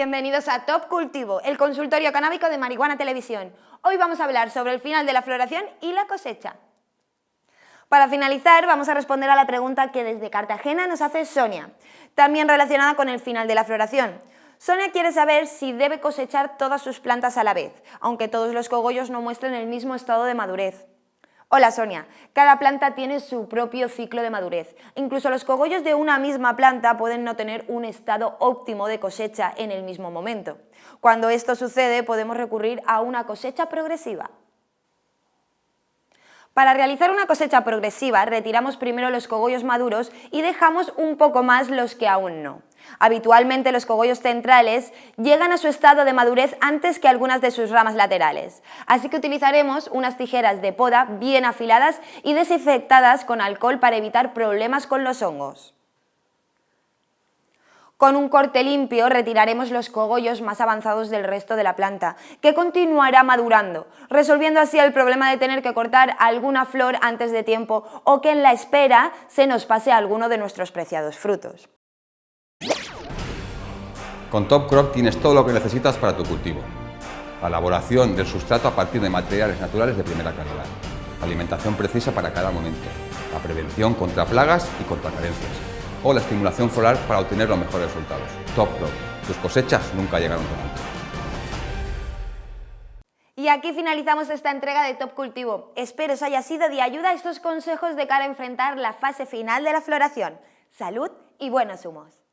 Bienvenidos a Top Cultivo, el consultorio canábico de Marihuana Televisión. Hoy vamos a hablar sobre el final de la floración y la cosecha. Para finalizar, vamos a responder a la pregunta que desde Cartagena nos hace Sonia, también relacionada con el final de la floración. Sonia quiere saber si debe cosechar todas sus plantas a la vez, aunque todos los cogollos no muestren el mismo estado de madurez. Hola Sonia, cada planta tiene su propio ciclo de madurez. Incluso los cogollos de una misma planta pueden no tener un estado óptimo de cosecha en el mismo momento. Cuando esto sucede podemos recurrir a una cosecha progresiva. Para realizar una cosecha progresiva retiramos primero los cogollos maduros y dejamos un poco más los que aún no. Habitualmente los cogollos centrales llegan a su estado de madurez antes que algunas de sus ramas laterales, así que utilizaremos unas tijeras de poda bien afiladas y desinfectadas con alcohol para evitar problemas con los hongos. Con un corte limpio retiraremos los cogollos más avanzados del resto de la planta, que continuará madurando, resolviendo así el problema de tener que cortar alguna flor antes de tiempo o que en la espera se nos pase alguno de nuestros preciados frutos. Con Top Crop tienes todo lo que necesitas para tu cultivo. La elaboración del sustrato a partir de materiales naturales de primera calidad. La alimentación precisa para cada momento. La prevención contra plagas y contra carencias. O la estimulación floral para obtener los mejores resultados. Top Crop. Tus cosechas nunca llegaron tan alto. Y aquí finalizamos esta entrega de Top Cultivo. Espero os haya sido de ayuda estos consejos de cara a enfrentar la fase final de la floración. Salud y buenos humos.